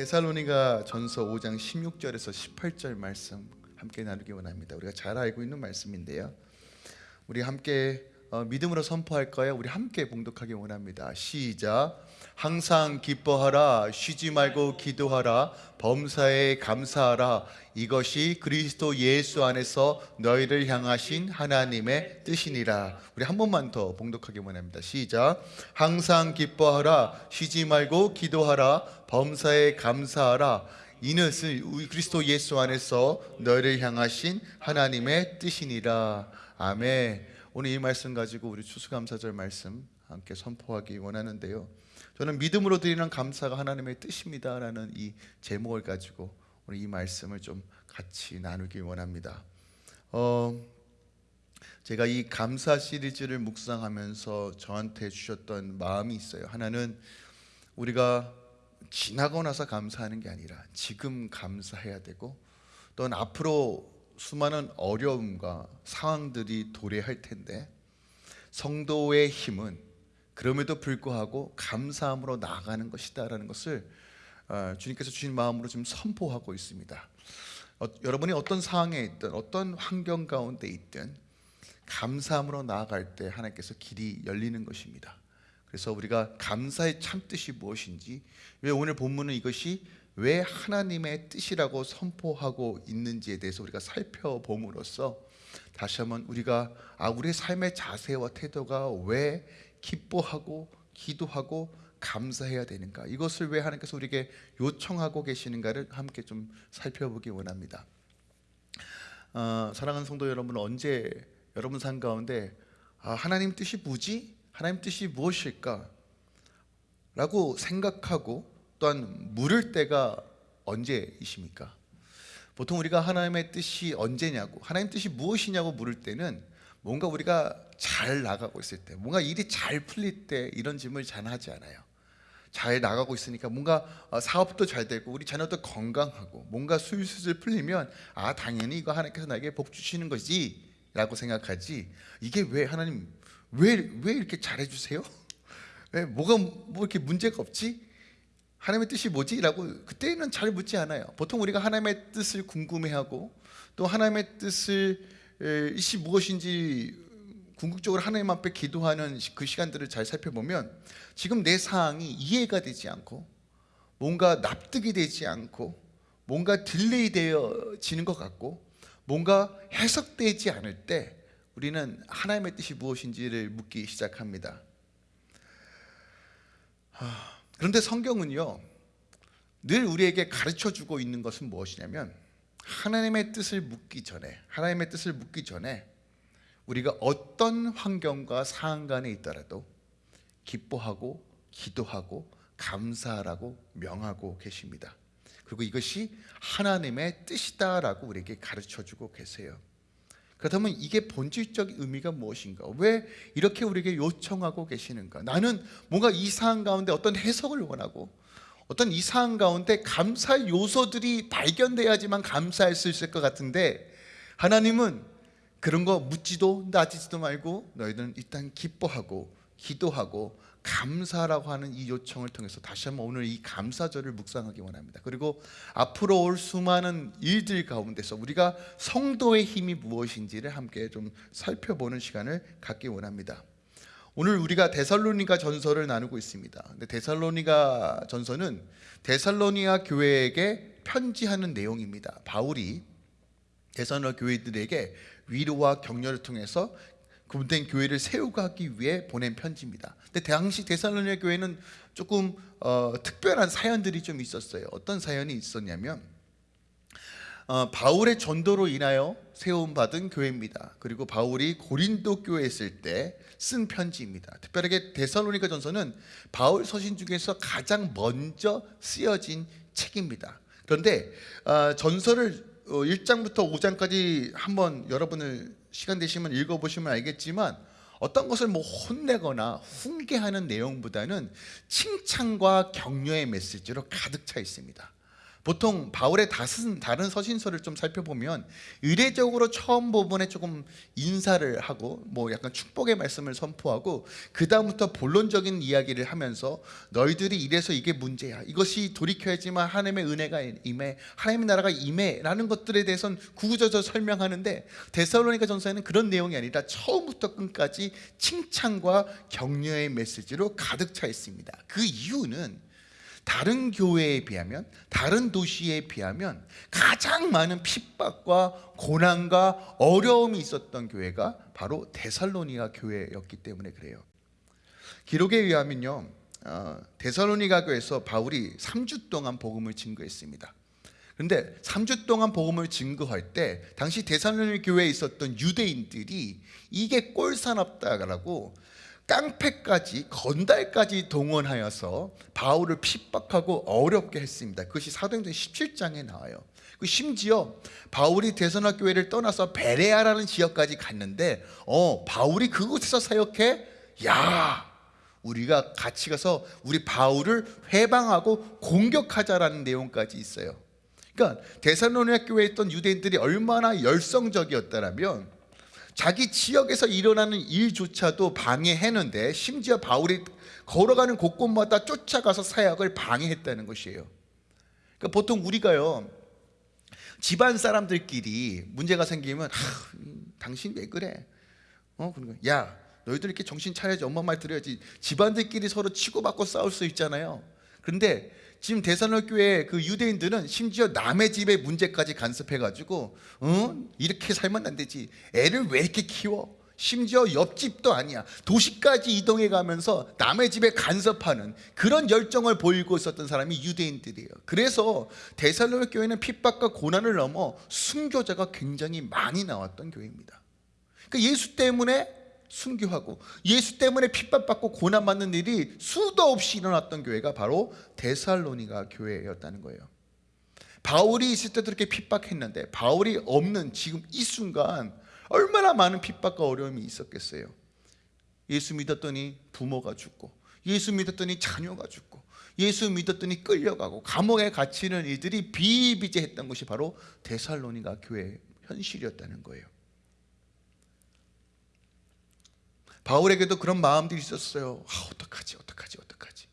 데살로니가 전서 5장 16절에서 18절 말씀 함께 나누기 원합니다. 우리가 잘 알고 있는 말씀인데요. 우리 함께 어, 믿음으로 선포할까요? 우리 함께 봉독하기 원합니다. 시작. 항상 기뻐하라. 쉬지 말고 기도하라. 범사에 감사하라. 이것이 그리스도 예수 안에서 너희를 향하신 하나님의 뜻이니라. 우리 한 번만 더 봉독하기 원합니다. 시작. 항상 기뻐하라. 쉬지 말고 기도하라. 범사에 감사하라. 이것은 그리스도 예수 안에서 너희를 향하신 하나님의 뜻이니라. 아멘 오늘 이 말씀 가지고 우리 추수감사절 말씀 함께 선포하기 원하는데요 저는 믿음으로 드리는 감사가 하나님의 뜻입니다라는 이 제목을 가지고 오늘 이 말씀을 좀 같이 나누기 원합니다. 어, 제가 이 감사 시리즈를 묵상하면서 저한테 주셨던 마음이 있어요. 하나는 우리가 지나고 나서 감사하는 게 아니라 지금 감사해야 되고 또는 앞으로 수많은 어려움과 상황들이 도래할 텐데 성도의 힘은 그럼에도 불구하고 감사함으로 나아가는 것이다라는 것을 어, 주님께서 주신 마음으로 지금 선포하고 있습니다. 어, 여러분이 어떤 상황에 있든 어떤 환경 가운데 있든 감사함으로 나아갈 때 하나님께서 길이 열리는 것입니다. 그래서 우리가 감사의 참 뜻이 무엇인지 왜 오늘 본문은 이것이 왜 하나님의 뜻이라고 선포하고 있는지에 대해서 우리가 살펴봄으로써 다시 한번 우리가 아 우리의 삶의 자세와 태도가 왜 기뻐하고 기도하고 감사해야 되는가? 이것을 왜 하나님께서 우리에게 요청하고 계시는가를 함께 좀 살펴보기 원합니다. 어, 사랑하는 성도 여러분 언제 여러분 삶 가운데 아, 하나님 뜻이 뭐지? 하나님 뜻이 무엇일까? 라고 생각하고 또한 물을 때가 언제이십니까? 보통 우리가 하나님의 뜻이 언제냐고 하나님 뜻이 무엇이냐고 물을 때는 뭔가 우리가 잘 나가고 있을 때 뭔가 일이 잘 풀릴 때 이런 질문을 잘 하지 않아요 잘 나가고 있으니까 뭔가 어, 사업도 잘 되고 우리 자녀도 건강하고 뭔가 술술 풀리면 아 당연히 이거 하나님께서 나에게 복 주시는 거지 라고 생각하지 이게 왜 하나님 왜, 왜 이렇게 잘해주세요? 왜 뭐가 뭐 이렇게 문제가 없지? 하나님의 뜻이 뭐지? 라고 그때는 잘 묻지 않아요 보통 우리가 하나님의 뜻을 궁금해하고 또 하나님의 뜻을 이시 무엇인지 궁극적으로 하나님 앞에 기도하는 그 시간들을 잘 살펴보면 지금 내 상황이 이해가 되지 않고 뭔가 납득이 되지 않고 뭔가 delay 되어지는 것 같고 뭔가 해석되지 않을 때 우리는 하나님의 뜻이 무엇인지를 묻기 시작합니다 그런데 성경은요 늘 우리에게 가르쳐주고 있는 것은 무엇이냐면 하나님의 뜻을 묻기 전에 하나님의 뜻을 묻기 전에 우리가 어떤 환경과 상황 간에 있더라도 기뻐하고 기도하고 감사하라고 명하고 계십니다. 그리고 이것이 하나님의 뜻이다라고 우리에게 가르쳐주고 계세요 그렇다면 이게 본질적 의미가 무엇인가? 왜 이렇게 우리에게 요청하고 계시는가? 나는 뭔가 이 상황 가운데 어떤 해석을 원하고 어떤 이상한 가운데 감사의 요소들이 발견돼야지만 감사할 수 있을 것 같은데 하나님은 그런 거 묻지도 따지지도 말고 너희들은 일단 기뻐하고 기도하고 감사라고 하는 이 요청을 통해서 다시 한번 오늘 이 감사절을 묵상하기 원합니다 그리고 앞으로 올 수많은 일들 가운데서 우리가 성도의 힘이 무엇인지를 함께 좀 살펴보는 시간을 갖기 원합니다 오늘 우리가 데살로니가 전서를 나누고 있습니다. 근데 데살로니가 전서는 데살로니아 교회에게 편지하는 내용입니다. 바울이 데살로니가 교회들에게 위로와 격려를 통해서 구분된 교회를 세우기 위해 보낸 편지입니다. 근데 당시 데살로니아 교회는 조금 어, 특별한 사연들이 좀 있었어요. 어떤 사연이 있었냐면 어, 바울의 전도로 인하여 세움받은 교회입니다. 그리고 바울이 고린도 교회에 있을 때 쓴 편지입니다. 특별하게 데살로니가 전서는 바울 서신 중에서 가장 먼저 쓰여진 책입니다. 그런데 어, 전서를 1장부터 어, 5장까지 한번 여러분을 시간 되시면 읽어보시면 알겠지만 어떤 것을 뭐 혼내거나 훈계하는 내용보다는 칭찬과 격려의 메시지로 가득 차 있습니다. 보통 바울의 다른, 서신서를 좀 살펴보면 의례적으로 처음 부분에 조금 인사를 하고 뭐 약간 축복의 말씀을 선포하고 그 다음부터 본론적인 이야기를 하면서 너희들이 이래서 이게 문제야. 이것이 돌이켜야지만 하나님의 은혜가 임해 하나님의 나라가 임해라는 것들에 대해서는 구구절절 설명하는데 데살로니가 전서에는 그런 내용이 아니라 처음부터 끝까지 칭찬과 격려의 메시지로 가득 차 있습니다. 그 이유는 다른 교회에 비하면 다른 도시에 비하면 가장 많은 핍박과 고난과 어려움이 있었던 교회가 바로 데살로니가 교회였기 때문에 그래요. 기록에 의하면요. 어, 데살로니가 교회에서 바울이 3주 동안 복음을 증거했습니다. 그런데 3주 동안 복음을 증거할 때 당시 데살로니 교회에 있었던 유대인들이 이게 꼴사납다라고 깡패까지 건달까지 동원하여서 바울을 핍박하고 어렵게 했습니다. 그것이 사도행전 17장에 나와요. 그 심지어 바울이 대선학 교회를 떠나서 베레아라는 지역까지 갔는데 어 바울이 그곳에서 사역해 야 우리가 같이 가서 우리 바울을 회방하고 공격하자라는 내용까지 있어요. 그러니까 대사로니아 교회에 있던 유대인들이 얼마나 열성적이었다면 자기 지역에서 일어나는 일조차도 방해했는데 심지어 바울이 걸어가는 곳곳마다 쫓아가서 사역을 방해했다는 것이에요. 그러니까 보통 우리가요 집안 사람들끼리 문제가 생기면 아, 당신 왜 그래? 어, 그러니까 야 너희들 이렇게 정신 차려야지 엄마 말 들어야지 집안들끼리 서로 치고받고 싸울 수 있잖아요. 그런데 지금 대산월 교회 그 유대인들은 심지어 남의 집에 문제까지 간섭해가지고 어? 이렇게 살면 안 되지. 애를 왜 이렇게 키워? 심지어 옆집도 아니야. 도시까지 이동해 가면서 남의 집에 간섭하는 그런 열정을 보이고 있었던 사람이 유대인들이에요. 그래서 대살로의 교회는 핍박과 고난을 넘어 순교자가 굉장히 많이 나왔던 교회입니다. 그러니까 예수 때문에 순교하고 예수 때문에 핍박받고 고난받는 일이 수도 없이 일어났던 교회가 바로 데살로니가 교회였다는 거예요. 바울이 있을 때도 이렇게 핍박했는데 바울이 없는 지금 이 순간 얼마나 많은 핍박과 어려움이 있었겠어요. 예수 믿었더니 부모가 죽고 예수 믿었더니 자녀가 죽고 예수 믿었더니 끌려가고 감옥에 갇히는 이들이 비비제했던 것이 바로 데살로니가 교회의 현실이었다는 거예요 바울에게도 그런 마음들이 있었어요. 아, 어떡하지, 어떡하지, 어떡하지.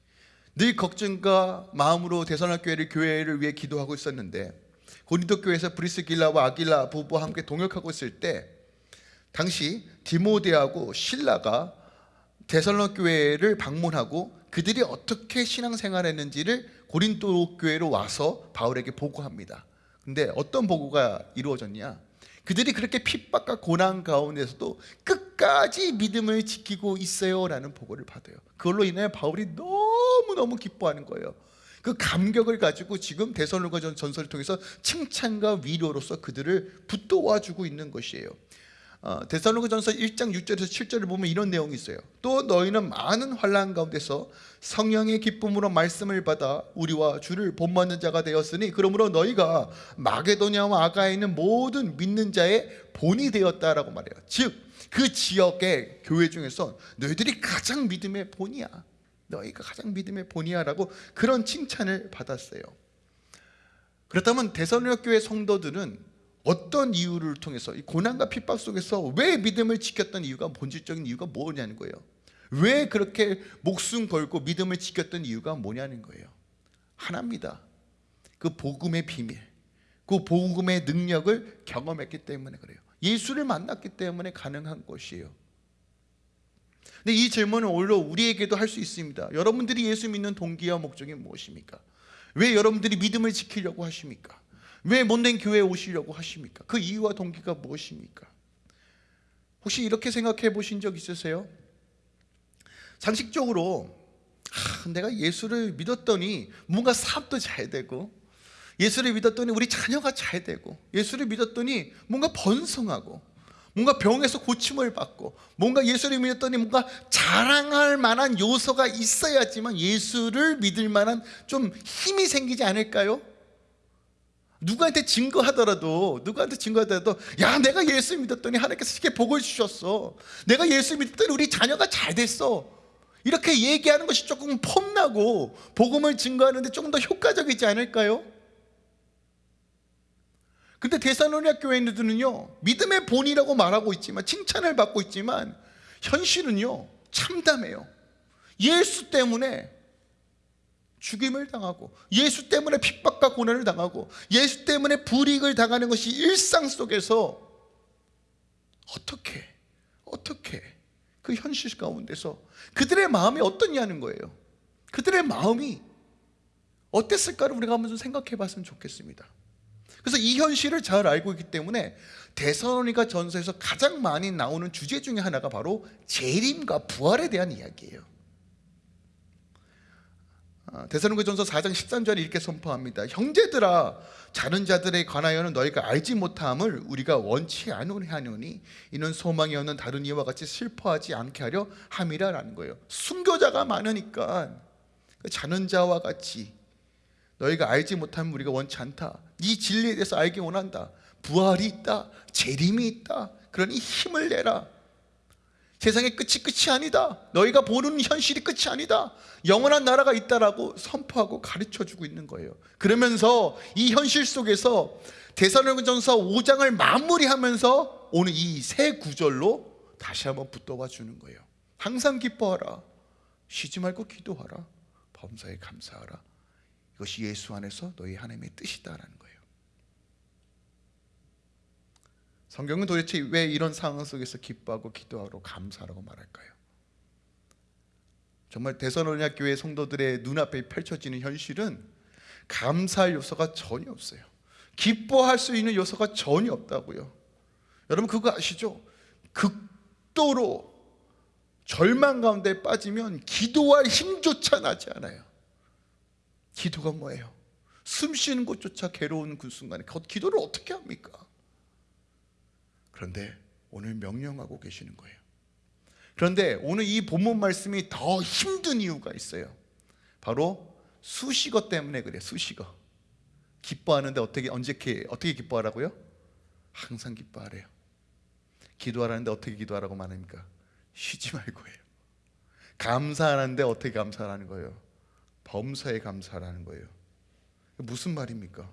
늘 걱정과 마음으로 대선학 교회를 교회를 위해 기도하고 있었는데 고린도 교회에서 브리스길라와 아길라 부부와 함께 동역하고 있을 때 당시 디모데하고 신라가 대선학 교회를 방문하고 그들이 어떻게 신앙생활했는지를 고린도 교회로 와서 바울에게 보고합니다. 근데 어떤 보고가 이루어졌냐? 그들이 그렇게 핍박과 고난 가운데서도 끝까지 믿음을 지키고 있어요라는 보고를 받아요. 그걸로 인해 바울이 너무너무 기뻐하는 거예요. 그 감격을 가지고 지금 대선로가 전설을 통해서 칭찬과 위로로서 그들을 붙도와주고 있는 것이에요. 어, 데살로니가전서 1장 6절에서 7절을 보면 이런 내용이 있어요. 또 너희는 많은 환란 가운데서 성령의 기쁨으로 말씀을 받아 우리와 주를 본받는 자가 되었으니 그러므로 너희가 마게도냐와 아가에 있는 모든 믿는 자의 본이 되었다라고 말해요. 즉 그 지역의 교회 중에서 너희들이 가장 믿음의 본이야. 너희가 가장 믿음의 본이야라고 그런 칭찬을 받았어요. 그렇다면 데살로니가 교회 성도들은 어떤 이유를 통해서 이 고난과 핍박 속에서 왜 믿음을 지켰던 이유가 본질적인 이유가 뭐냐는 거예요. 왜 그렇게 목숨 걸고 믿음을 지켰던 이유가 뭐냐는 거예요. 하나입니다. 그 복음의 비밀, 그 복음의 능력을 경험했기 때문에 그래요. 예수를 만났기 때문에 가능한 것이에요. 근데 이 질문은 오히려 우리에게도 할 수 있습니다. 여러분들이 예수 믿는 동기와 목적이 무엇입니까? 왜 여러분들이 믿음을 지키려고 하십니까? 왜 못된 교회에 오시려고 하십니까? 그 이유와 동기가 무엇입니까? 혹시 이렇게 생각해 보신 적 있으세요? 상식적으로 아, 내가 예수를 믿었더니 뭔가 사업도 잘 되고 예수를 믿었더니 우리 자녀가 잘 되고 예수를 믿었더니 뭔가 번성하고 뭔가 병에서 고침을 받고 뭔가 예수를 믿었더니 뭔가 자랑할 만한 요소가 있어야지만 예수를 믿을 만한 좀 힘이 생기지 않을까요? 누구한테 증거하더라도 누구한테 증거하더라도 야 내가 예수 믿었더니 하나님께서 이렇게 복을 주셨어. 내가 예수 믿었더니 우리 자녀가 잘 됐어. 이렇게 얘기하는 것이 조금 폼나고 복음을 증거하는데 조금 더 효과적이지 않을까요? 근데 대사로니아 교회들은요 믿음의 본이라고 말하고 있지만 칭찬을 받고 있지만 현실은요 참담해요. 예수 때문에 죽임을 당하고 예수 때문에 핍박과 고난을 당하고 예수 때문에 불이익을 당하는 것이 일상 속에서 어떻게 어떻게 그 현실 가운데서 그들의 마음이 어떠냐는 거예요. 그들의 마음이 어땠을까를 우리가 한번 좀 생각해 봤으면 좋겠습니다. 그래서 이 현실을 잘 알고 있기 때문에 대선로니가 전서에서 가장 많이 나오는 주제 중에 하나가 바로 재림과 부활에 대한 이야기예요 대사로니가 전서 4장 13절에 이렇게 선포합니다. 형제들아 자는 자들에 관하여는 너희가 알지 못함을 우리가 원치 않으니 이는 소망이 없는 다른 이와 같이 슬퍼하지 않게 하려 함이라라는 거예요. 순교자가 많으니까 그 자는 자와 같이 너희가 알지 못하면 우리가 원치 않다. 이 진리에 대해서 알기 원한다. 부활이 있다. 재림이 있다. 그러니 힘을 내라 세상의 끝이 끝이 아니다. 너희가 보는 현실이 끝이 아니다. 영원한 나라가 있다라고 선포하고 가르쳐주고 있는 거예요. 그러면서 이 현실 속에서 대사령전서 5장을 마무리하면서 오늘 이 세 구절로 다시 한번 붙어봐 주는 거예요. 항상 기뻐하라. 쉬지 말고 기도하라. 범사에 감사하라. 이것이 예수 안에서 너희 하나님의 뜻이다라는 거예요 성경은 도대체 왜 이런 상황 속에서 기뻐하고 기도하고 감사하라고 말할까요? 정말 대선언약 교회 성도들의 눈앞에 펼쳐지는 현실은 감사할 요소가 전혀 없어요 기뻐할 수 있는 요소가 전혀 없다고요 여러분 그거 아시죠? 극도로 절망 가운데 빠지면 기도할 힘조차 나지 않아요 기도가 뭐예요? 숨 쉬는 것조차 괴로운 그 순간에 기도를 어떻게 합니까? 그런데 오늘 명령하고 계시는 거예요 그런데 오늘 이 본문 말씀이 더 힘든 이유가 있어요 바로 수식어 때문에 그래 수식어 기뻐하는데 어떻게 언제 어떻게 기뻐하라고요? 항상 기뻐하래요 기도하라는데 어떻게 기도하라고 말합니까? 쉬지 말고 해요 감사하는데 어떻게 감사하라는 거예요? 범사에 감사하라는 거예요 무슨 말입니까?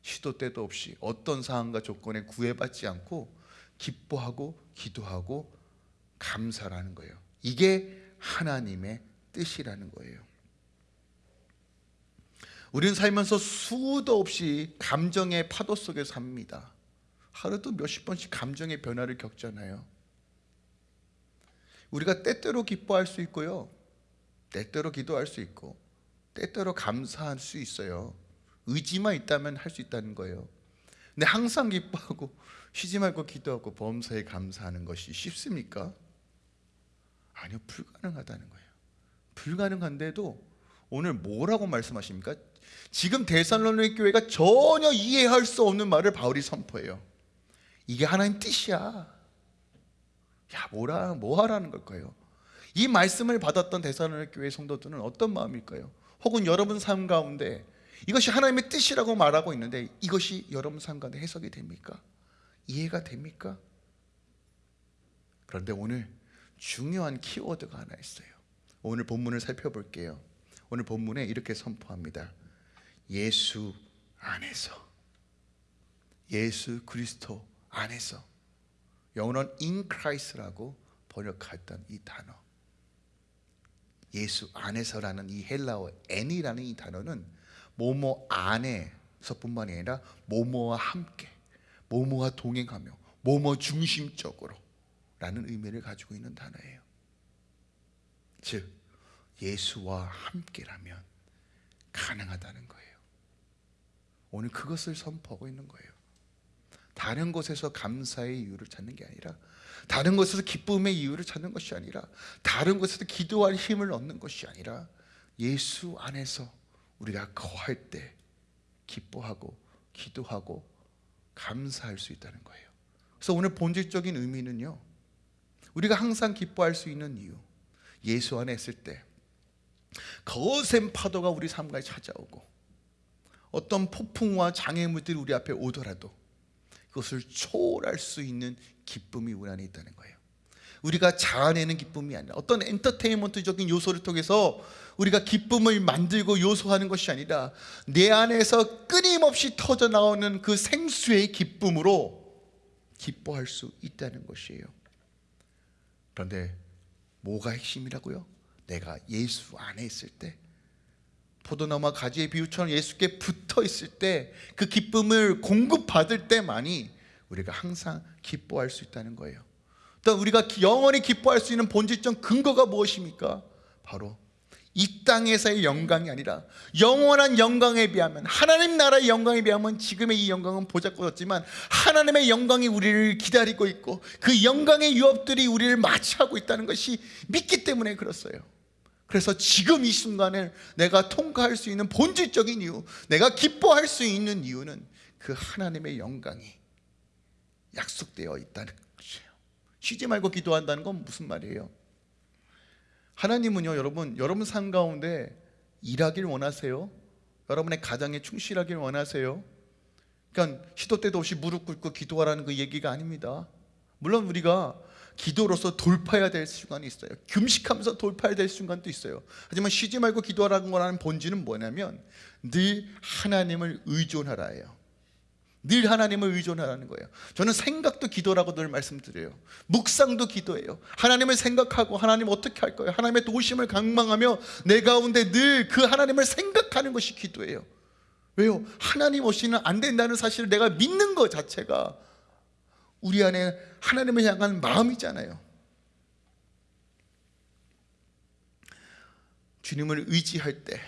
시도 때도 없이 어떤 상황과 조건에 구애받지 않고 기뻐하고 기도하고 감사라는 거예요. 이게 하나님의 뜻이라는 거예요. 우리는 살면서 수도 없이 감정의 파도 속에 삽니다. 하루도 몇십 번씩 감정의 변화를 겪잖아요. 우리가 때때로 기뻐할 수 있고요. 때때로 기도할 수 있고 때때로 감사할 수 있어요. 의지만 있다면 할 수 있다는 거예요. 근데 항상 기뻐하고 쉬지 말고 기도하고 범사에 감사하는 것이 쉽습니까? 아니요 불가능하다는 거예요 불가능한데도 오늘 뭐라고 말씀하십니까? 지금 대살로니 교회가 전혀 이해할 수 없는 말을 바울이 선포해요 이게 하나님 뜻이야 야 뭐라 뭐 하라는 걸까요? 이 말씀을 받았던 대살로니 교회 성도들은 어떤 마음일까요? 혹은 여러분 삶 가운데 이것이 하나님의 뜻이라고 말하고 있는데 이것이 여러분 삶 가운데 해석이 됩니까? 이해가 됩니까? 그런데 오늘 중요한 키워드가 하나 있어요. 오늘 본문을 살펴볼게요. 오늘 본문에 이렇게 선포합니다. 예수 안에서. 예수 그리스도 안에서. 영어는 in Christ라고 번역했던 이 단어. 예수 안에서라는 이 헬라어 n이라는 이 단어는 모모 안에서뿐만이 아니라 모모와 함께 모모와 동행하며 모모 중심적으로 라는 의미를 가지고 있는 단어예요. 즉 예수와 함께라면 가능하다는 거예요. 오늘 그것을 선포하고 있는 거예요. 다른 곳에서 감사의 이유를 찾는 게 아니라 다른 곳에서 기쁨의 이유를 찾는 것이 아니라 다른 곳에서 기도할 힘을 얻는 것이 아니라 예수 안에서 우리가 거할 때 기뻐하고 기도하고 감사할 수 있다는 거예요. 그래서 오늘 본질적인 의미는요 우리가 항상 기뻐할 수 있는 이유 예수 안에 있을 때 거센 파도가 우리 삶가에 찾아오고 어떤 폭풍과 장애물들이 우리 앞에 오더라도 그것을 초월할 수 있는 기쁨이 우리 안에 있다는 거예요 우리가 자아내는 기쁨이 아니라 어떤 엔터테인먼트적인 요소를 통해서 우리가 기쁨을 만들고 요소하는 것이 아니라 내 안에서 끊임없이 터져 나오는 그 생수의 기쁨으로 기뻐할 수 있다는 것이에요. 그런데 뭐가 핵심이라고요? 내가 예수 안에 있을 때 포도나무와 가지의 비유처럼 예수께 붙어 있을 때 그 기쁨을 공급받을 때만이 우리가 항상 기뻐할 수 있다는 거예요. 또 우리가 영원히 기뻐할 수 있는 본질적 근거가 무엇입니까? 바로 이 땅에서의 영광이 아니라 영원한 영광에 비하면 하나님 나라의 영광에 비하면 지금의 이 영광은 보잘것없지만 하나님의 영광이 우리를 기다리고 있고 그 영광의 유업들이 우리를 마치하고 있다는 것이 믿기 때문에 그렇어요 그래서 지금 이 순간을 내가 통과할 수 있는 본질적인 이유 내가 기뻐할 수 있는 이유는 그 하나님의 영광이 약속되어 있다는 쉬지 말고 기도한다는 건 무슨 말이에요? 하나님은요 여러분 여러분 삶 가운데 일하길 원하세요? 여러분의 가정에 충실하길 원하세요? 그러니까 시도 때도 없이 무릎 꿇고 기도하라는 그 얘기가 아닙니다 물론 우리가 기도로서 돌파해야 될 순간이 있어요 금식하면서 돌파해야 될 순간도 있어요 하지만 쉬지 말고 기도하라는 거라는 본질은 뭐냐면 늘 하나님을 의존하라예요 늘 하나님을 의존하라는 거예요. 저는 생각도 기도라고 늘 말씀드려요. 묵상도 기도예요. 하나님을 생각하고 하나님 어떻게 할 거예요? 하나님의 도우심을 강망하며 내 가운데 늘 그 하나님을 생각하는 것이 기도예요. 왜요? 하나님 없이는 안 된다는 사실을 내가 믿는 것 자체가 우리 안에 하나님을 향한 마음이잖아요. 주님을 의지할 때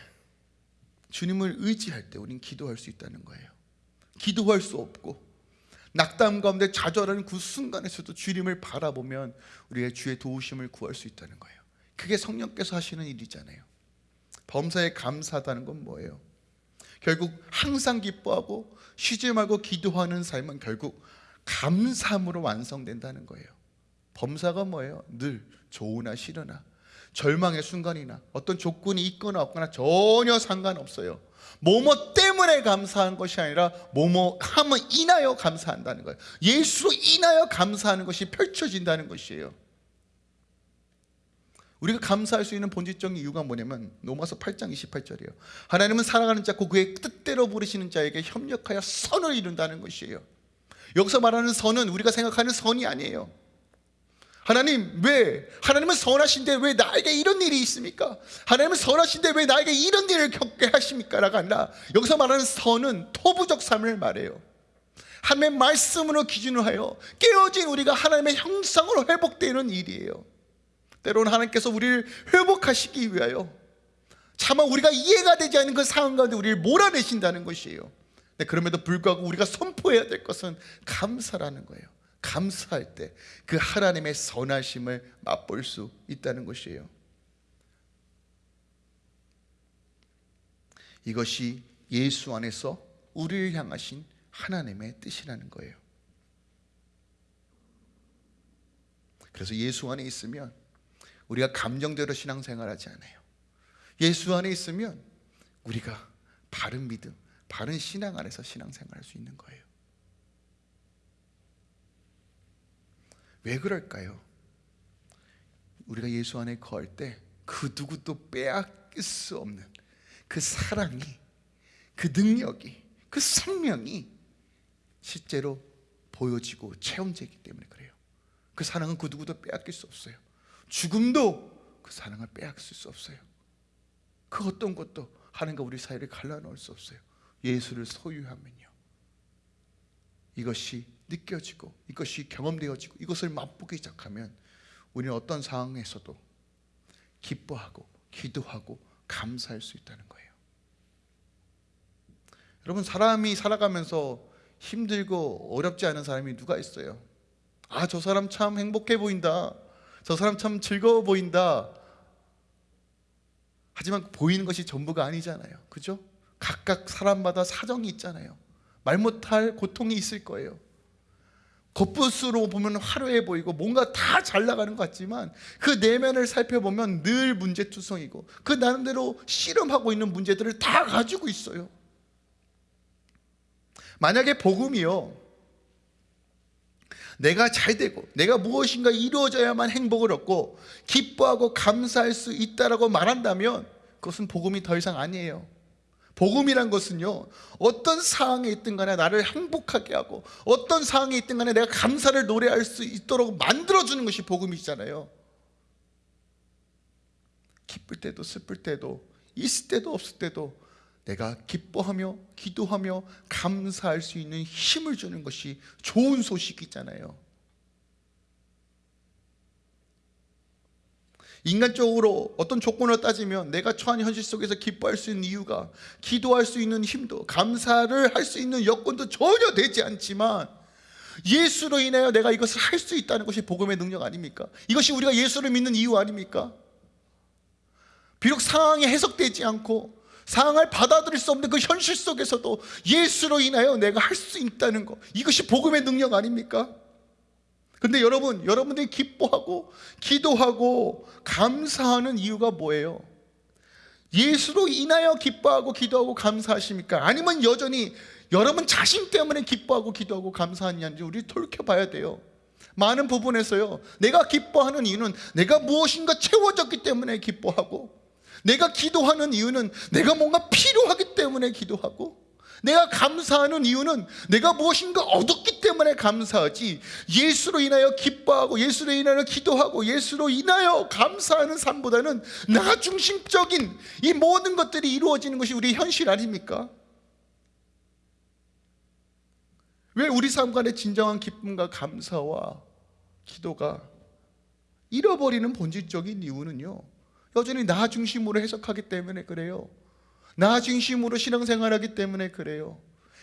주님을 의지할 때 우린 기도할 수 있다는 거예요 기도할 수 없고 낙담 가운데 좌절하는 그 순간에서도 주님을 바라보면 우리의 주의 도우심을 구할 수 있다는 거예요 그게 성령께서 하시는 일이잖아요 범사에 감사하다는 건 뭐예요? 결국 항상 기뻐하고 쉬지 말고 기도하는 삶은 결국 감사함으로 완성된다는 거예요 범사가 뭐예요? 늘 좋으나 싫으나 절망의 순간이나 어떤 조건이 있거나 없거나 전혀 상관없어요 뭐뭐 때문에 감사한 것이 아니라 뭐뭐 함을 인하여 감사한다는 거예요. 예수로 인하여 감사하는 것이 펼쳐진다는 것이에요. 우리가 감사할 수 있는 본질적인 이유가 뭐냐면 로마서 8장 28절이에요. 하나님은 사랑하는 자고 그의 뜻대로 부르시는 자에게 협력하여 선을 이룬다는 것이에요. 여기서 말하는 선은 우리가 생각하는 선이 아니에요 하나님 왜? 하나님은 선하신데 왜 나에게 이런 일이 있습니까? 하나님은 선하신데 왜 나에게 이런 일을 겪게 하십니까? 라가 아니라 여기서 말하는 선은 토부적 삶을 말해요. 하나님의 말씀으로 기준을 하여 깨어진 우리가 하나님의 형상으로 회복되는 일이에요. 때로는 하나님께서 우리를 회복하시기 위하여 차마 우리가 이해가 되지 않는 그 상황 가운데 우리를 몰아내신다는 것이에요. 그럼에도 불구하고 우리가 선포해야 될 것은 감사라는 거예요 감사할 때 그 하나님의 선하심을 맛볼 수 있다는 것이에요. 이것이 예수 안에서 우리를 향하신 하나님의 뜻이라는 거예요. 그래서 예수 안에 있으면 우리가 감정대로 신앙생활하지 않아요. 예수 안에 있으면 우리가 바른 믿음, 바른 신앙 안에서 신앙생활할 수 있는 거예요 왜 그럴까요? 우리가 예수 안에 거할 때그 누구도 빼앗길 수 없는 그 사랑이 그 능력이 그 생명이 실제로 보여지고 체험되기 때문에 그래요. 그 사랑은 그 누구도 빼앗길 수 없어요. 죽음도 그 사랑을 빼앗길 수 없어요. 그 어떤 것도 하나님과 우리 사이를 갈라놓을 수 없어요. 예수를 소유하면요. 이것이 느껴지고 이것이 경험되어지고 이것을 맛보기 시작하면 우리는 어떤 상황에서도 기뻐하고 기도하고 감사할 수 있다는 거예요. 여러분 사람이 살아가면서 힘들고 어렵지 않은 사람이 누가 있어요? 아 저 사람 참 행복해 보인다. 저 사람 참 즐거워 보인다. 하지만 보이는 것이 전부가 아니잖아요. 그죠? 각각 사람마다 사정이 있잖아요. 말 못할 고통이 있을 거예요 겉부스로 보면 화려해 보이고 뭔가 다 잘 나가는 것 같지만 그 내면을 살펴보면 늘 문제투성이고 그 나름대로 씨름하고 있는 문제들을 다 가지고 있어요 만약에 복음이요 내가 잘 되고 내가 무엇인가 이루어져야만 행복을 얻고 기뻐하고 감사할 수 있다라고 말한다면 그것은 복음이 더 이상 아니에요. 복음이란 것은요 어떤 상황에 있든 간에 나를 행복하게 하고 어떤 상황에 있든 간에 내가 감사를 노래할 수 있도록 만들어주는 것이 복음이잖아요. 기쁠 때도 슬플 때도 있을 때도 없을 때도 내가 기뻐하며 기도하며 감사할 수 있는 힘을 주는 것이 좋은 소식이잖아요 인간적으로 어떤 조건을 따지면 내가 처한 현실 속에서 기뻐할 수 있는 이유가 기도할 수 있는 힘도 감사를 할 수 있는 여건도 전혀 되지 않지만 예수로 인하여 내가 이것을 할 수 있다는 것이 복음의 능력 아닙니까? 이것이 우리가 예수를 믿는 이유 아닙니까? 비록 상황이 해석되지 않고 상황을 받아들일 수 없는 그 현실 속에서도 예수로 인하여 내가 할 수 있다는 것 이것이 복음의 능력 아닙니까? 근데 여러분, 여러분들이 기뻐하고 기도하고 감사하는 이유가 뭐예요? 예수로 인하여 기뻐하고 기도하고 감사하십니까? 아니면 여전히 여러분 자신 때문에 기뻐하고 기도하고 감사하는지 우리 돌이켜봐야 돼요. 많은 부분에서요. 내가 기뻐하는 이유는 내가 무엇인가 채워졌기 때문에 기뻐하고 내가 기도하는 이유는 내가 뭔가 필요하기 때문에 기도하고 내가 감사하는 이유는 내가 무엇인가 얻었기 때문에 감사하지 예수로 인하여 기뻐하고 예수로 인하여 기도하고 예수로 인하여 감사하는 삶보다는 나 중심적인 이 모든 것들이 이루어지는 것이 우리 현실 아닙니까? 왜 우리 삶 간의 진정한 기쁨과 감사와 기도가 잃어버리는 본질적인 이유는요 여전히 나 중심으로 해석하기 때문에 그래요 나 중심으로 신앙생활하기 때문에 그래요.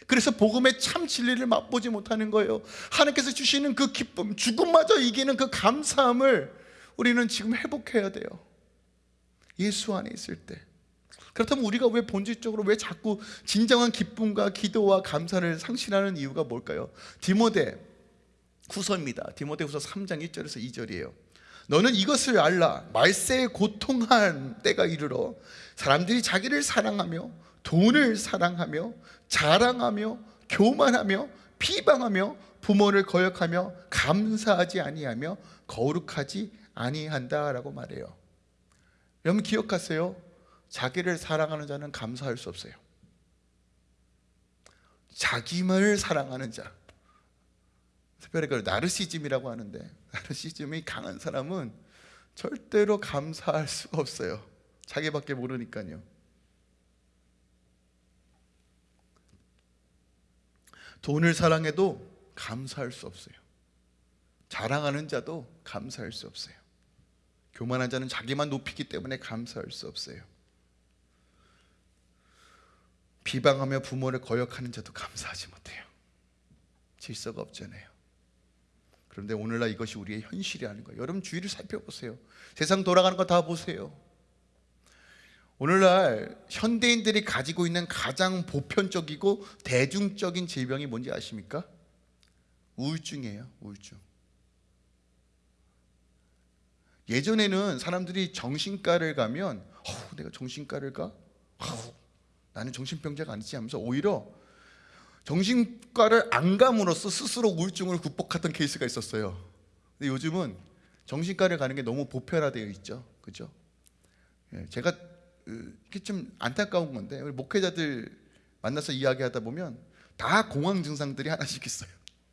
그래서 복음의 참 진리를 맛보지 못하는 거예요. 하나님께서 주시는 그 기쁨 죽음마저 이기는 그 감사함을 우리는 지금 회복해야 돼요. 예수 안에 있을 때. 그렇다면 우리가 왜 본질적으로 왜 자꾸 진정한 기쁨과 기도와 감사를 상실하는 이유가 뭘까요? 디모데 후서입니다. 디모데 후서 3장 1절에서 2절이에요 너는 이것을 알라. 말세에 고통한 때가 이르러 사람들이 자기를 사랑하며 돈을 사랑하며 자랑하며 교만하며 비방하며 부모를 거역하며 감사하지 아니하며 거룩하지 아니한다라고 말해요. 여러분 기억하세요? 자기를 사랑하는 자는 감사할 수 없어요. 자기만을 사랑하는 자. 특별히 그걸 나르시즘이라고 하는데 나르시즘이 강한 사람은 절대로 감사할 수가 없어요. 자기밖에 모르니까요. 돈을 사랑해도 감사할 수 없어요. 자랑하는 자도 감사할 수 없어요. 교만한 자는 자기만 높이기 때문에 감사할 수 없어요. 비방하며 부모를 거역하는 자도 감사하지 못해요. 질서가 없잖아요 그런데 오늘날 이것이 우리의 현실이 아닌 거예요 여러분 주위를 살펴보세요 세상 돌아가는 거 다 보세요 오늘날 현대인들이 가지고 있는 가장 보편적이고 대중적인 질병이 뭔지 아십니까? 우울증이에요 우울증 예전에는 사람들이 정신과를 가면 어, 내가 정신과를 가? 어, 나는 정신병자가 아니지 하면서 오히려 정신과를 안 감으로써 스스로 우울증을 극복했던 케이스가 있었어요 근데 요즘은 정신과를 가는 게 너무 보편화되어 있죠 그죠? 예, 제가 이게 좀 안타까운 건데 우리 목회자들 만나서 이야기하다 보면 다 공황 증상들이 하나씩 있어요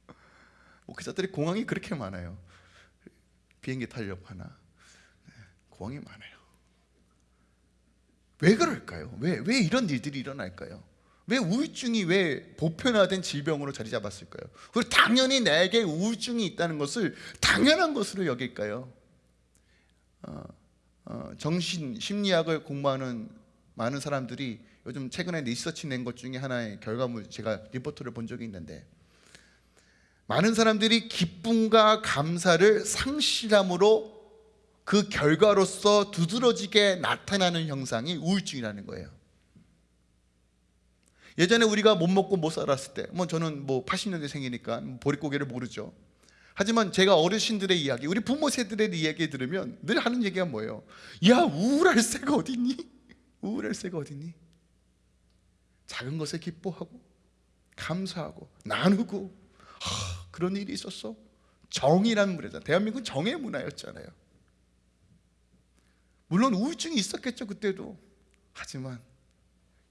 목회자들이 공황이 그렇게 많아요 비행기 타려고 하나 네, 공황이 많아요 왜 그럴까요? 왜, 왜 이런 일들이 일어날까요? 왜 우울증이 왜 보편화된 질병으로 자리 잡았을까요? 그리고 당연히 내게 우울증이 있다는 것을 당연한 것으로 여길까요? 어, 어, 정신 심리학을 공부하는 많은 사람들이 요즘 최근에 리서치 낸 것 중에 하나의 결과물 제가 리포트를 본 적이 있는데 많은 사람들이 기쁨과 감사를 상실함으로 그 결과로서 두드러지게 나타나는 형상이 우울증이라는 거예요 예전에 우리가 못 먹고 못 살았을 때, 뭐 저는 뭐 80년대 생이니까 보릿고개를 모르죠. 하지만 제가 어르신들의 이야기, 우리 부모 세들의 이야기 들으면 늘 하는 얘기가 뭐예요? 야 우울할 새가 어딨니? 우울할 새가 어딨니? 작은 것에 기뻐하고 감사하고 나누고 하, 그런 일이 있었어. 정이라는 문화잖아요. 대한민국 정의 문화였잖아요. 물론 우울증이 있었겠죠 그때도. 하지만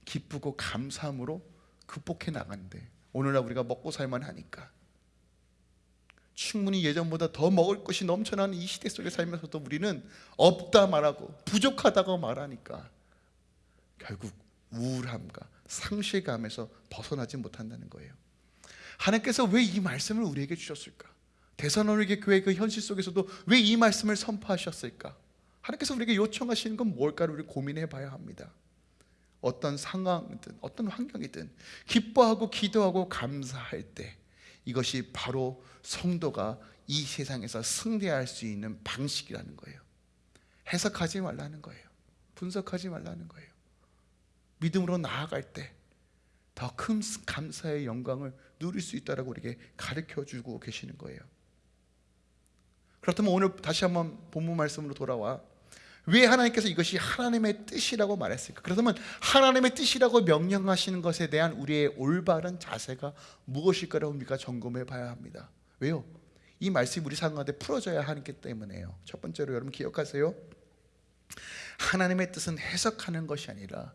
기쁘고 감사함으로 극복해 나가는데 오늘날 우리가 먹고 살만 하니까 충분히 예전보다 더 먹을 것이 넘쳐나는 이 시대 속에 살면서도 우리는 없다 말하고 부족하다고 말하니까 결국 우울함과 상실감에서 벗어나지 못한다는 거예요. 하나님께서 왜 이 말씀을 우리에게 주셨을까? 대선언에게 교회 그 현실 속에서도 왜 이 말씀을 선포하셨을까? 하나님께서 우리에게 요청하시는 건 뭘까를 우리 고민해 봐야 합니다. 어떤 상황이든 어떤 환경이든 기뻐하고 기도하고 감사할 때 이것이 바로 성도가 이 세상에서 승리할 수 있는 방식이라는 거예요. 해석하지 말라는 거예요. 분석하지 말라는 거예요. 믿음으로 나아갈 때 더 큰 감사의 영광을 누릴 수 있다라고 우리에게 가르쳐 주고 계시는 거예요. 그렇다면 오늘 다시 한번 본문 말씀으로 돌아와 왜 하나님께서 이것이 하나님의 뜻이라고 말했을까? 그렇다면 하나님의 뜻이라고 명령하시는 것에 대한 우리의 올바른 자세가 무엇일까라고 우리가 점검해 봐야 합니다. 왜요? 이 말씀이 우리 삶 가운데 풀어져야 하기 때문에요. 첫 번째로 여러분 기억하세요. 하나님의 뜻은 해석하는 것이 아니라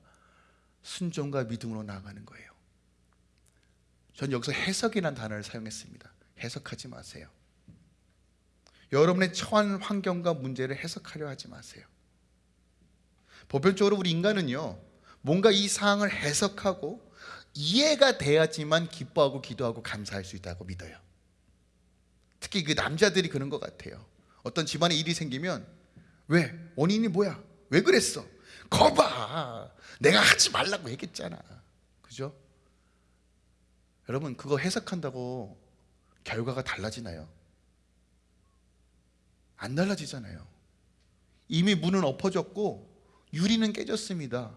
순종과 믿음으로 나아가는 거예요. 전 여기서 해석이라는 단어를 사용했습니다. 해석하지 마세요. 여러분의 처한 환경과 문제를 해석하려 하지 마세요. 보편적으로 우리 인간은요, 뭔가 이 상황을 해석하고 이해가 돼야지만 기뻐하고 기도하고 감사할 수 있다고 믿어요. 특히 그 남자들이 그런 것 같아요. 어떤 집안에 일이 생기면 왜? 원인이 뭐야? 왜 그랬어? 거봐! 내가 하지 말라고 얘기했잖아. 그죠? 여러분, 그거 해석한다고 결과가 달라지나요? 안 달라지잖아요. 이미 문은 엎어졌고 유리는 깨졌습니다.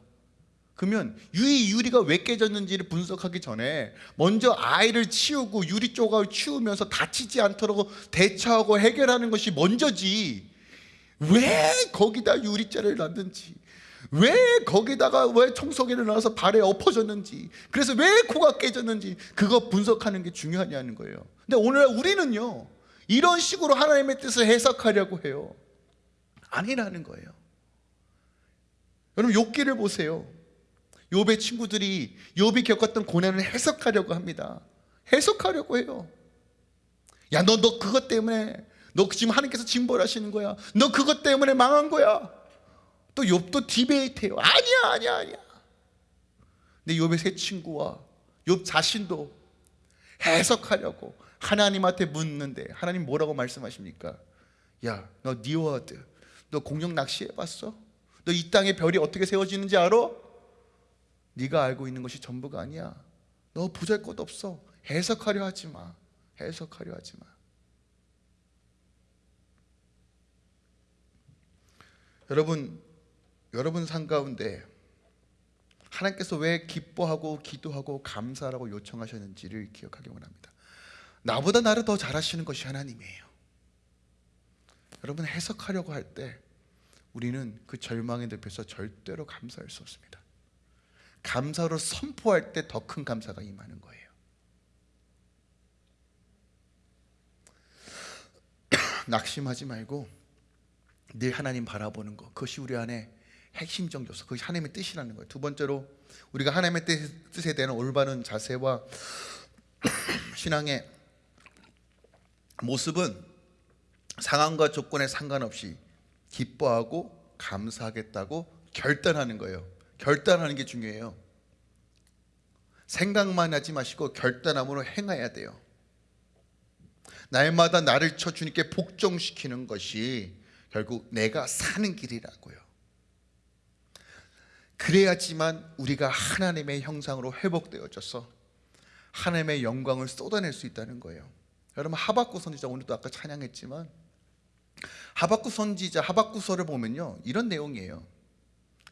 그러면 이 유리가 왜 깨졌는지를 분석하기 전에 먼저 아이를 치우고 유리 조각을 치우면서 다치지 않도록 대처하고 해결하는 것이 먼저지. 왜 거기다 유리자를 놨는지? 왜 거기다가 왜 청소기를 놔서 발에 엎어졌는지? 그래서 왜 코가 깨졌는지 그거 분석하는 게 중요하냐는 거예요. 근데 오늘 우리는요 이런 식으로 하나님의 뜻을 해석하려고 해요. 아니라는 거예요 여러분 욥기를 보세요. 욥의 친구들이 욥이 겪었던 고난을 해석하려고 합니다. 해석하려고 해요. 야 너 너 그것 때문에 너 지금 하나님께서 징벌하시는 거야. 너 그것 때문에 망한 거야. 또 욥도 디베이트해요. 아니야 아니야 아니야. 근데 욥의 세 친구와 욥 자신도 해석하려고 하나님한테 묻는데 하나님 뭐라고 말씀하십니까? 야 너 니워드 너 공룡 낚시해봤어? 너 이 땅에 별이 어떻게 세워지는지 알아? 네가 알고 있는 것이 전부가 아니야. 너 보잘 것 없어. 해석하려 하지 마. 해석하려 하지 마. 여러분 여러분 삶 가운데 하나님께서 왜 기뻐하고 기도하고 감사하라고 요청하셨는지를 기억하기 원합니다. 나보다 나를 더 잘하시는 것이 하나님이에요. 여러분 해석하려고 할 때 우리는 그 절망의 늪에서 절대로 감사할 수 없습니다. 감사로 선포할 때 더 큰 감사가 임하는 거예요. 낙심하지 말고 늘 하나님 바라보는 것 그것이 우리 안에 핵심적 요소 그것이 하나님의 뜻이라는 거예요. 두 번째로 우리가 하나님의 뜻에 대한 올바른 자세와 신앙의 모습은 상황과 조건에 상관없이 기뻐하고 감사하겠다고 결단하는 거예요. 결단하는 게 중요해요. 생각만 하지 마시고 결단함으로 행해야 돼요. 날마다 나를 쳐 주님께 복종시키는 것이 결국 내가 사는 길이라고요. 그래야지만 우리가 하나님의 형상으로 회복되어져서 하나님의 영광을 쏟아낼 수 있다는 거예요. 여러분 하박구 선지자 오늘도 아까 찬양했지만 하박구 선지자 하박구서를 보면요 이런 내용이에요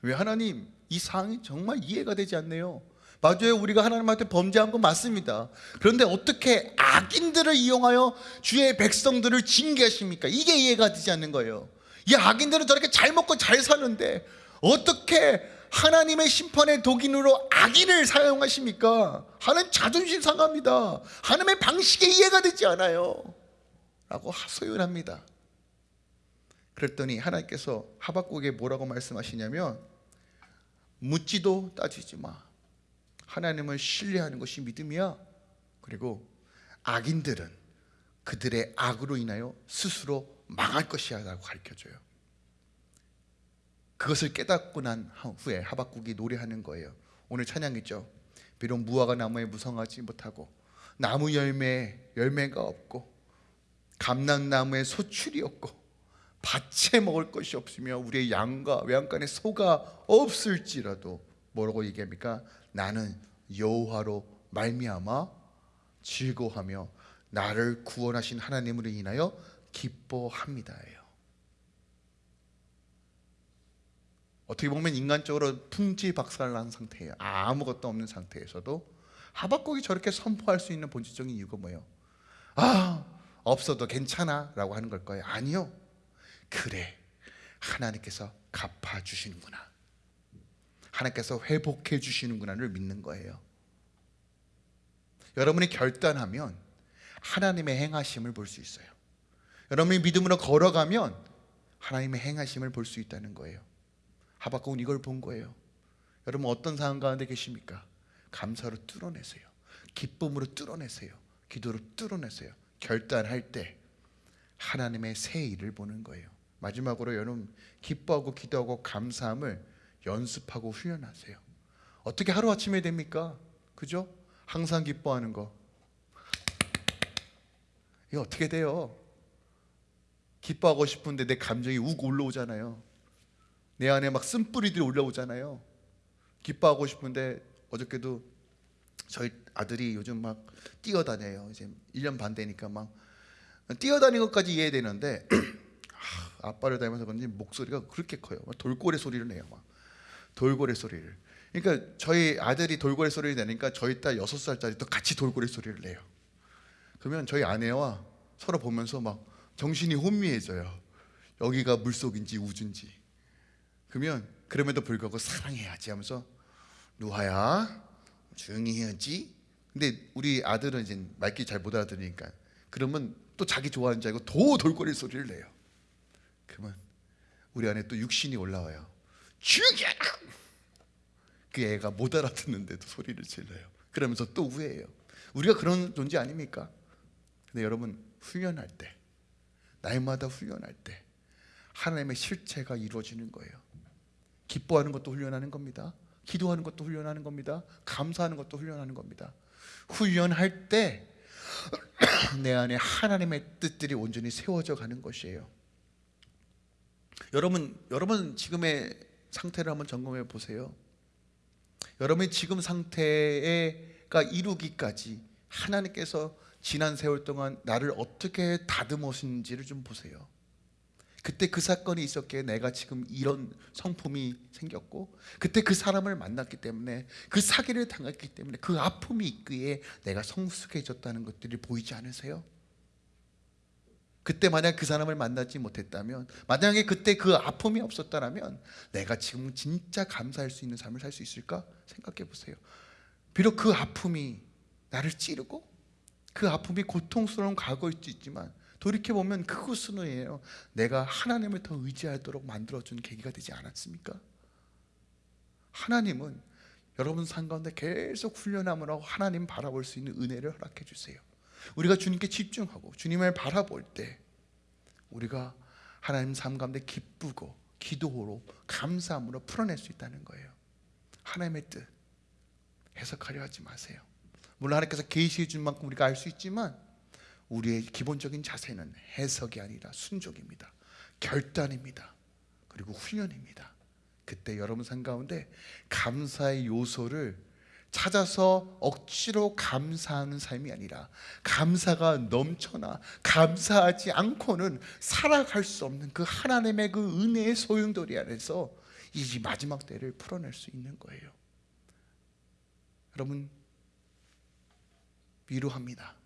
왜 하나님 이 상황이 정말 이해가 되지 않네요 맞아요 우리가 하나님한테 범죄한 건 맞습니다 그런데 어떻게 악인들을 이용하여 주의 백성들을 징계하십니까 이게 이해가 되지 않는 거예요 이 악인들은 저렇게 잘 먹고 잘 사는데 어떻게 하나님의 심판의 독인으로 악인을 사용하십니까? 하나님 자존심 상합니다. 하나님의 방식에 이해가 되지 않아요. 라고 소연합니다. 그랬더니 하나님께서 하박국에 뭐라고 말씀하시냐면 묻지도 따지지 마. 하나님을 신뢰하는 것이 믿음이야. 그리고 악인들은 그들의 악으로 인하여 스스로 망할 것이야 라고 가르쳐줘요. 그것을 깨닫고 난 후에 하박국이 노래하는 거예요. 오늘 찬양이죠. 비록 무화과 나무에 무성하지 못하고 나무 열매 열매가 없고 감람나무에 소출이 없고 밭에 먹을 것이 없으며 우리의 양과 외양간에 소가 없을지라도 뭐라고 얘기합니까? 나는 여호와로 말미암아 즐거하며 나를 구원하신 하나님으로 인하여 기뻐합니다예요. 어떻게 보면 인간적으로 풍지박살난 상태예요. 아무것도 없는 상태에서도 하박국이 저렇게 선포할 수 있는 본질적인 이유가 뭐예요? 아 없어도 괜찮아 라고 하는 걸 거예요. 아니요. 그래 하나님께서 갚아 주시는구나. 하나님께서 회복해 주시는구나를 믿는 거예요. 여러분이 결단하면 하나님의 행하심을 볼 수 있어요. 여러분이 믿음으로 걸어가면 하나님의 행하심을 볼 수 있다는 거예요. 하박국은 이걸 본 거예요. 여러분 어떤 상황 가운데 계십니까? 감사로 뚫어내세요. 기쁨으로 뚫어내세요. 기도로 뚫어내세요. 결단할 때 하나님의 새 일을 보는 거예요. 마지막으로 여러분 기뻐하고 기도하고 감사함을 연습하고 훈련하세요. 어떻게 하루 아침에 됩니까? 그죠? 항상 기뻐하는 거. 이게 어떻게 돼요? 기뻐하고 싶은데 내 감정이 욱 올라오잖아요. 내 안에 막 쓴뿌리들이 올라오잖아요. 기뻐하고 싶은데 어저께도 저희 아들이 요즘 막 뛰어다녀요. 이제 1년 반 되니까 막 뛰어다니는 것까지 이해되는데 아, 아빠를 닮아서 그런지 목소리가 그렇게 커요. 막 돌고래 소리를 내요. 막 돌고래 소리를. 그러니까 저희 아들이 돌고래 소리를 내니까 저희 딸 여섯 살짜리도 같이 돌고래 소리를 내요. 그러면 저희 아내와 서로 보면서 막 정신이 혼미해져요. 여기가 물속인지 우주인지. 그러면 그럼에도 불구하고 사랑해야지 하면서 누하야 조용히 해야지. 근데 우리 아들은 이제 말귀 잘 못 알아들으니까 그러면 또 자기 좋아하는 줄 알고 더 돌고래 소리를 내요. 그러면 우리 안에 또 육신이 올라와요. 죽여라! 그 애가 못 알아듣는데도 소리를 질러요. 그러면서 또 후회해요. 우리가 그런 존재 아닙니까? 근데 여러분 훈련할 때 날마다 훈련할 때 하나님의 실체가 이루어지는 거예요. 기뻐하는 것도 훈련하는 겁니다. 기도하는 것도 훈련하는 겁니다. 감사하는 것도 훈련하는 겁니다. 훈련할 때 내 안에 하나님의 뜻들이 온전히 세워져 가는 것이에요. 여러분, 여러분 지금의 상태를 한번 점검해 보세요. 여러분의 지금 상태가 이루기까지 하나님께서 지난 세월 동안 나를 어떻게 다듬으신지를 좀 보세요. 그때 그 사건이 있었기에 내가 지금 이런 성품이 생겼고 그때 그 사람을 만났기 때문에 그 사기를 당했기 때문에 그 아픔이 있기에 내가 성숙해졌다는 것들이 보이지 않으세요? 그때 만약 그 사람을 만나지 못했다면 만약에 그때 그 아픔이 없었다면 내가 지금 진짜 감사할 수 있는 삶을 살 수 있을까 생각해 보세요. 비록 그 아픔이 나를 찌르고 그 아픔이 고통스러운 과거일 수 있지만 돌이켜 보면 그것은요 내가 하나님을 더 의지하도록 만들어준 계기가 되지 않았습니까? 하나님은 여러분 삶 가운데 계속 훈련함으로 하나님 바라볼 수 있는 은혜를 허락해 주세요. 우리가 주님께 집중하고 주님을 바라볼 때 우리가 하나님 삶 가운데 기쁘고 기도로 감사함으로 풀어낼 수 있다는 거예요. 하나님의 뜻 해석하려 하지 마세요. 물론 하나님께서 계시해 준 만큼 우리가 알 수 있지만 우리의 기본적인 자세는 해석이 아니라 순종입니다. 결단입니다. 그리고 훈련입니다. 그때 여러분 삶 가운데 감사의 요소를 찾아서 억지로 감사하는 삶이 아니라 감사가 넘쳐나 감사하지 않고는 살아갈 수 없는 그 하나님의 그 은혜의 소용돌이 안에서 이 마지막 때를 풀어낼 수 있는 거예요. 여러분 위로합니다.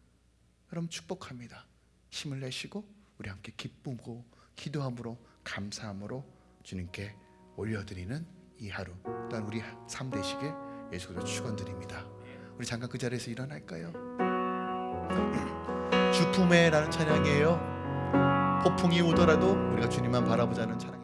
여러분 축복합니다. 힘을 내시고 우리 함께 기쁨고 기도함으로 감사함으로 주님께 올려드리는 이 하루 또한 우리 삶 되시길 예수 그리스도 축원드립니다. 우리 잠깐 그 자리에서 일어날까요? 주품에라는 찬양이에요. 폭풍이 오더라도 우리가 주님만 바라보자는 찬양.